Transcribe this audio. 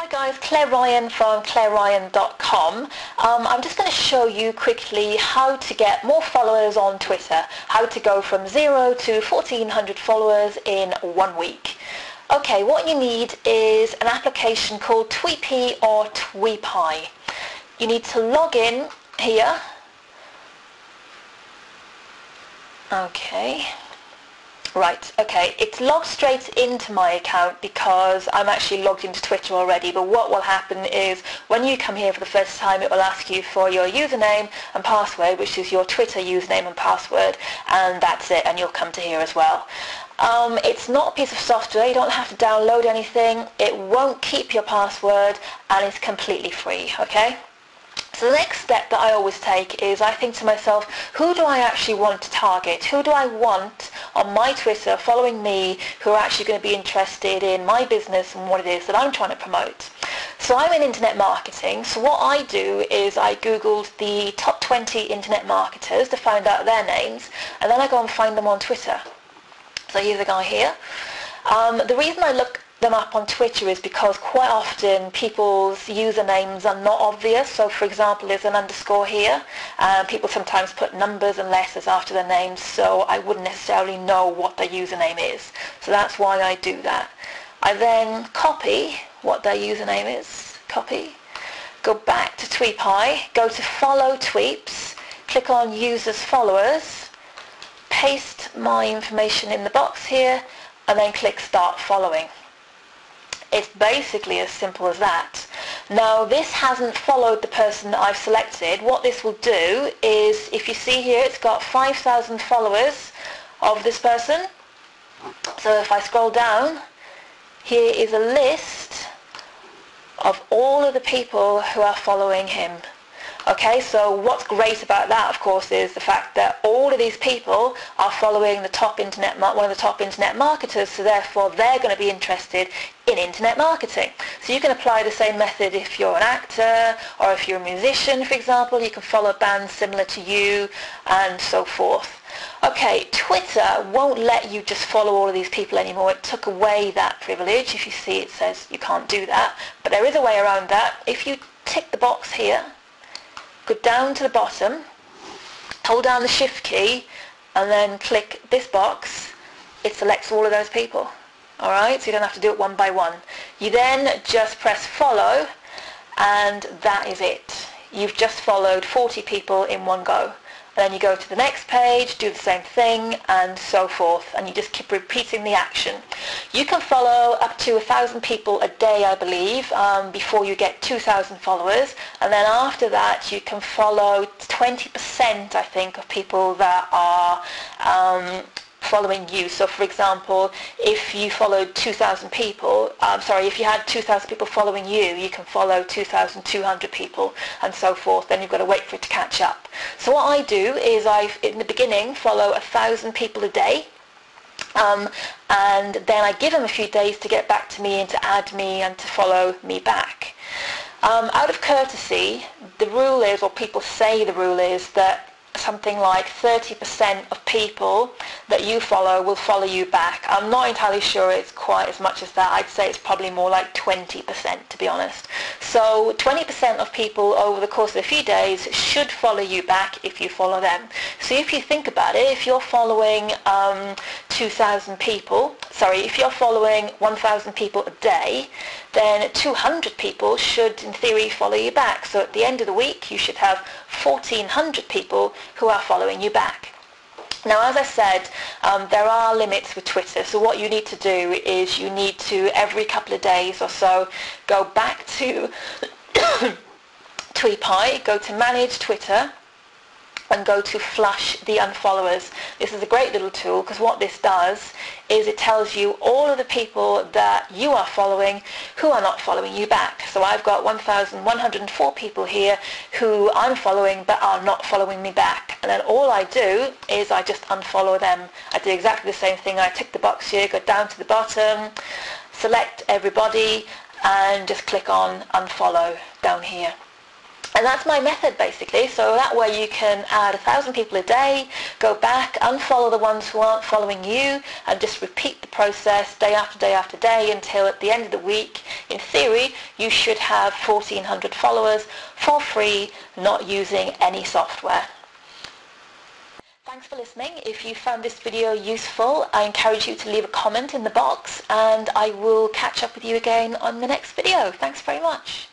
Hi guys, Claire Ryan from claireryan.com. Um, I'm just going to show you quickly how to get more followers on Twitter, how to go from zero to 1400 followers in one week. Okay, what you need is an application called Tweepy or Tweepie. You need to log in here. Okay. Right, okay, it's logged straight into my account because I'm actually logged into Twitter already, but what will happen is when you come here for the first time, it will ask you for your username and password, which is your Twitter username and password, and that's it, and you'll come to here as well. Um, it's not a piece of software, you don't have to download anything, it won't keep your password, and it's completely free, okay? So the next step that I always take is I think to myself, who do I actually want to target? Who do I want on my Twitter following me who are actually going to be interested in my business and what it is that I'm trying to promote? So I'm in internet marketing. So what I do is I Googled the top 20 internet marketers to find out their names and then I go and find them on Twitter. So here's a guy here. Um, the reason I look them up on Twitter is because quite often people's usernames are not obvious. So for example, there's an underscore here. Uh, people sometimes put numbers and letters after their names, so I wouldn't necessarily know what their username is. So that's why I do that. I then copy what their username is, copy, go back to Tweepi, go to follow tweeps, click on users followers, paste my information in the box here, and then click start following. It's basically as simple as that. Now this hasn't followed the person that I've selected. What this will do is, if you see here, it's got 5,000 followers of this person. So if I scroll down, here is a list of all of the people who are following him. Okay, so what's great about that, of course, is the fact that all of these people are following the top internet, one of the top internet marketers, so therefore they're going to be interested in internet marketing. So you can apply the same method if you're an actor or if you're a musician, for example. You can follow bands similar to you and so forth. Okay, Twitter won't let you just follow all of these people anymore. It took away that privilege. If you see it says you can't do that. But there is a way around that. If you tick the box here, go down to the bottom, hold down the shift key and then click this box, it selects all of those people. Alright, so you don't have to do it one by one. You then just press follow and that is it. You've just followed 40 people in one go. And Then you go to the next page, do the same thing, and so forth, and you just keep repeating the action. You can follow up to a thousand people a day, I believe, um, before you get 2,000 followers, and then after that you can follow 20%, I think, of people that are um, following you. So for example, if you followed 2,000 people, I'm um, sorry, if you had 2,000 people following you, you can follow 2,200 people and so forth. Then you've got to wait for it to catch up. So what I do is I, in the beginning, follow a thousand people a day. Um, and then I give them a few days to get back to me and to add me and to follow me back. Um, out of courtesy, the rule is, or people say the rule is, that something like 30% of people that you follow will follow you back. I'm not entirely sure it's quite as much as that. I'd say it's probably more like 20% to be honest. So 20% of people over the course of a few days should follow you back if you follow them. So if you think about it, if you're following um, 2,000 people, sorry, if you're following 1,000 people a day, then 200 people should in theory follow you back. So at the end of the week you should have 1,400 people who are following you back. Now, as I said, um, there are limits with Twitter. So what you need to do is you need to, every couple of days or so, go back to Tweepi, go to Manage Twitter, and go to flush the unfollowers. This is a great little tool because what this does is it tells you all of the people that you are following who are not following you back. So I've got 1,104 people here who I'm following but are not following me back. And then all I do is I just unfollow them. I do exactly the same thing. I tick the box here, go down to the bottom, select everybody and just click on unfollow down here. And that's my method basically. So that way you can add a thousand people a day, go back, unfollow the ones who aren't following you, and just repeat the process day after day after day until at the end of the week in theory, you should have 1,400 followers for free, not using any software. Thanks for listening. If you found this video useful, I encourage you to leave a comment in the box and I will catch up with you again on the next video. Thanks very much.